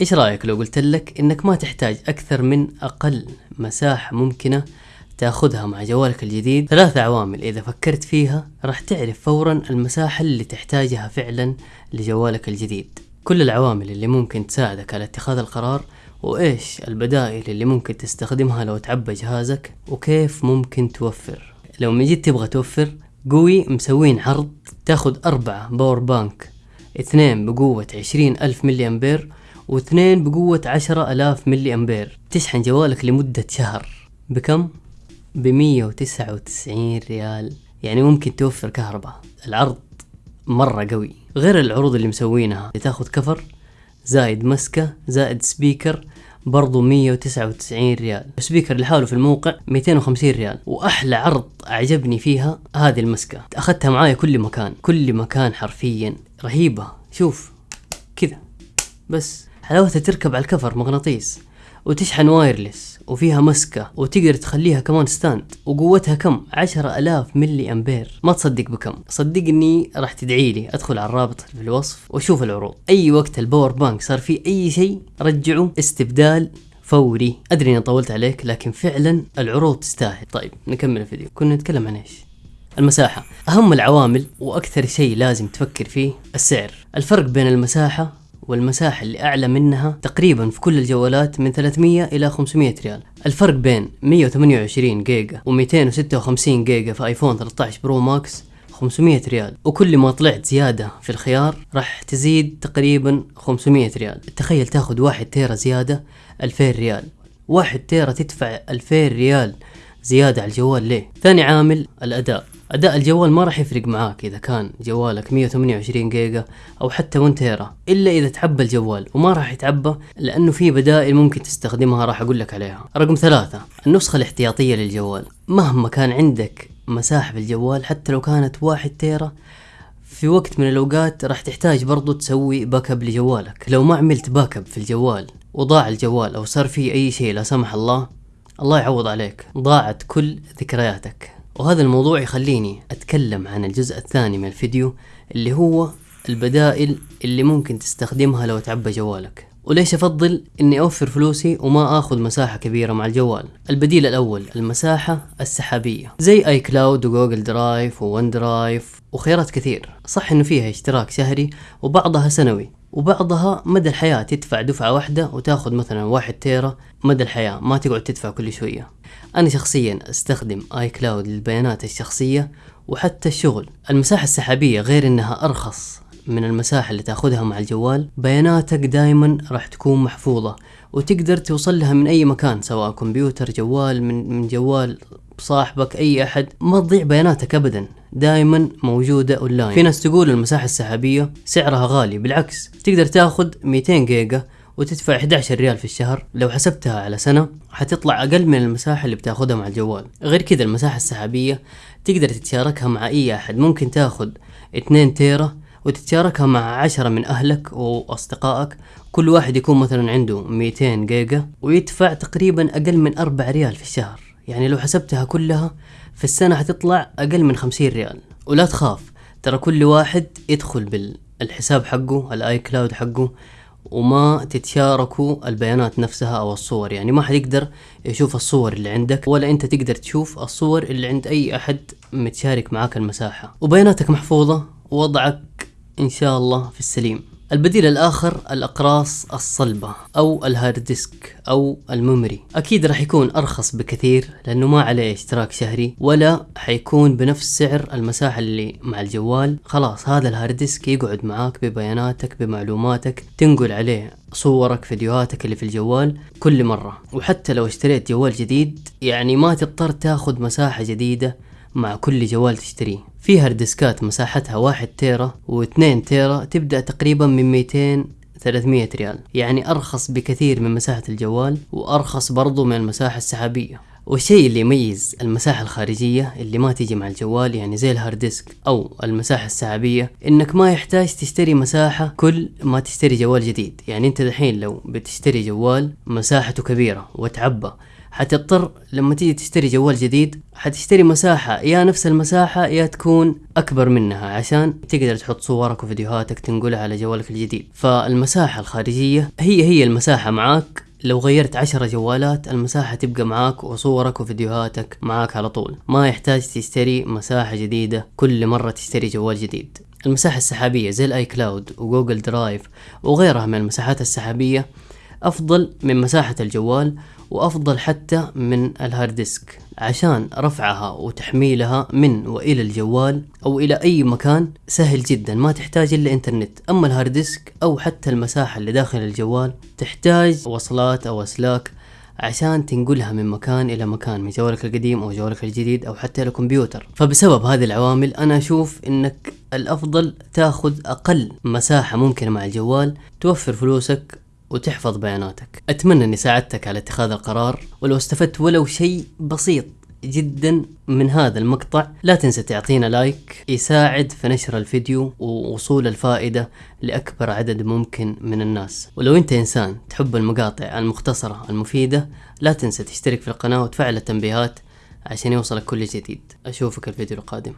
إيش رأيك لو قلت لك إنك ما تحتاج أكثر من أقل مساحة ممكنة تأخذها مع جوالك الجديد؟ ثلاث عوامل إذا فكرت فيها راح تعرف فورا المساحة اللي تحتاجها فعلا لجوالك الجديد. كل العوامل اللي ممكن تساعدك على اتخاذ القرار وإيش البدائل اللي ممكن تستخدمها لو تعبى جهازك وكيف ممكن توفر. لو من جد تبغى توفر قوي مسوين عرض تأخذ أربعة power bank اثنين بقوة عشرين ألف ملي أمبير واثنين بقوة عشرة ألاف ملي أمبير. تشحن جوالك لمدة شهر. بكم؟ بمية وتسعة وتسعين ريال. يعني ممكن توفر كهرباء. العرض مرة قوي. غير العروض اللي مسوينها. تاخذ كفر زائد مسكة زائد سبيكر برضو 199 ريال. سبيكر لحاله في الموقع 250 ريال. وأحلى عرض أعجبني فيها هذه المسكة. أخذتها معايا كل مكان. كل مكان حرفيا. رهيبة. شوف. كذا. بس. حلاوتها تركب على ال cover مغناطيس وتشحن wireless وفيها مسكة وتقدر تخليها كمان stand وقوتها كم؟ عشرة ألاف ملي أمبير. ما تصدق بكم. صدقني راح تدعي لي أدخل على الرابط في الوصف وأشوف العروض. أي وقت ال power bank صار فيه أي شيء رجعوا استبدال فوري. أدري إني طولت عليك لكن فعلا العروض تستاهل. طيب نكمل الفيديو. كنا نتكلم عن إيش؟ المساحة. أهم العوامل وأكثر شيء لازم تفكر فيه السعر. الفرق بين المساحة والمساحة اللي أعلى منها تقريبا في كل الجوالات من 300 إلى 500 ريال. الفرق بين 128 جيجا و256 جيجا في آيفون 13 برو ماكس 500 ريال. وكل ما طلعت زيادة في الخيار راح تزيد تقريبا 500 ريال. تخيل تاخذ واحد تيرا زيادة 2000 ريال. واحد تيرا تدفع 2000 ريال زيادة على الجوال ليه؟ ثاني عامل الأداء. أداء الجوال ما راح يفرق معاك إذا كان جوالك 128 جيجا أو حتى 1 تيرا إلا إذا تعبى الجوال وما راح يتعبى لأنه في بدائل ممكن تستخدمها راح أقول لك عليها. رقم ثلاثة النسخة الاحتياطية للجوال. مهما كان عندك مساحة في الجوال حتى لو كانت 1 تيرا في وقت من الأوقات راح تحتاج برضو تسوي backup لجوالك. لو ما عملت backup في الجوال وضاع الجوال أو صار فيه أي شيء لا سمح الله الله يعوض عليك. ضاعت كل ذكرياتك. وهذا الموضوع يخليني أتكلم عن الجزء الثاني من الفيديو اللي هو البدائل اللي ممكن تستخدمها لو تعبى جوالك. وليش أفضل إني أوفر فلوسي وما آخذ مساحة كبيرة مع الجوال؟ البديل الأول المساحة السحابية. زي آي كلاود وجوجل درايف وون درايف وخيارات كثير. صح إنه فيها اشتراك شهري وبعضها سنوي. وبعضها مدى الحياة تدفع دفعة واحدة وتاخذ مثلا واحد تيرا مدى الحياة ما تقعد تدفع كل شوية. أنا شخصيا أستخدم آي كلاود للبيانات الشخصية وحتى الشغل. المساحة السحابية غير أنها أرخص من المساحة اللي تأخذها مع الجوال. بياناتك دائما راح تكون محفوظة وتقدر توصل لها من أي مكان سواء كمبيوتر جوال من, من جوال صاحبك أي أحد ما تضيع بياناتك أبدا. دائما موجودة أونلاين في ناس تقول المساحة السحابية سعرها غالي بالعكس تقدر تاخذ 200 جيجا وتدفع 11 ريال في الشهر. لو حسبتها على سنة حتطلع أقل من المساحة اللي بتاخدها مع الجوال. غير كذا المساحة السحابية تقدر تتشاركها مع أي أحد. ممكن تاخد 2 تيرا وتتشاركها مع عشرة من أهلك وأصدقائك. كل واحد يكون مثلا عنده 200 جيجا ويدفع تقريبا أقل من 4 ريال في الشهر. يعني لو حسبتها كلها في السنة حتطلع أقل من 50 ريال. ولا تخاف ترى كل واحد يدخل بالحساب حقه الآي كلاود حقه وما تتشاركوا البيانات نفسها أو الصور. يعني ما حد يقدر يشوف الصور اللي عندك ولا أنت تقدر تشوف الصور اللي عند أي أحد متشارك معاك المساحة. وبياناتك محفوظة ووضعك إن شاء الله في السليم. البديل الآخر الأقراص الصلبة أو ال hard disk أو ال memory. أكيد راح يكون أرخص بكثير لأنه ما عليه اشتراك شهري ولا حيكون بنفس سعر المساحة اللي مع الجوال. خلاص هذا ال hard disk يقعد معاك ببياناتك بمعلوماتك تنقل عليه صورك فيديوهاتك اللي في الجوال كل مرة. وحتى لو اشتريت جوال جديد يعني ما تضطر تاخذ مساحة جديدة مع كل جوال تشتريه. في hard disk ات مساحتها واحد تيرا واثنين تيرا تبدأ تقريبا من 200 300 ريال. يعني أرخص بكثير من مساحة الجوال وأرخص برضو من المساحة السحابية. والشيء اللي يميز المساحة الخارجية اللي ما تيجي مع الجوال يعني زي ال hard disk أو المساحة السحابية إنك ما يحتاج تشتري مساحة كل ما تشتري جوال جديد. يعني أنت دحين لو بتشتري جوال مساحته كبيرة وتعبى حتضطر لما تيجي تشتري جوال جديد حتشتري مساحة. يا نفس المساحة يا تكون أكبر منها عشان تقدر تحط صورك وفيديوهاتك تنقلها على جوالك الجديد. فالمساحة الخارجية هي هي المساحة معاك. لو غيرت عشرة جوالات المساحة تبقى معاك وصورك وفيديوهاتك معاك على طول. ما يحتاج تشتري مساحة جديدة كل مرة تشتري جوال جديد. المساحة السحابية زي الاي كلاود وجوجل درايف وغيرها من المساحات السحابية أفضل من مساحة الجوال وأفضل حتى من ال hard disk عشان رفعها وتحميلها من وإلى الجوال أو إلى أي مكان سهل جدا ما تحتاج إلا إنترنت. أما ال hard disk أو حتى المساحة اللي داخل الجوال تحتاج وصلات أو أسلاك عشان تنقلها من مكان إلى مكان من جوالك القديم أو جوالك الجديد أو حتى الكمبيوتر فبسبب هذه العوامل أنا أشوف إنك الأفضل تأخذ أقل مساحة ممكنة مع الجوال توفر فلوسك وتحفظ بياناتك. أتمنى إني ساعدتك على اتخاذ القرار ولو استفدت ولو شيء بسيط جدا من هذا المقطع لا تنسى تعطينا لايك يساعد في نشر الفيديو ووصول الفائدة لأكبر عدد ممكن من الناس. ولو أنت إنسان تحب المقاطع المختصرة المفيدة لا تنسى تشترك في القناة وتفعل التنبيهات عشان يوصلك كل جديد. أشوفك الفيديو القادم.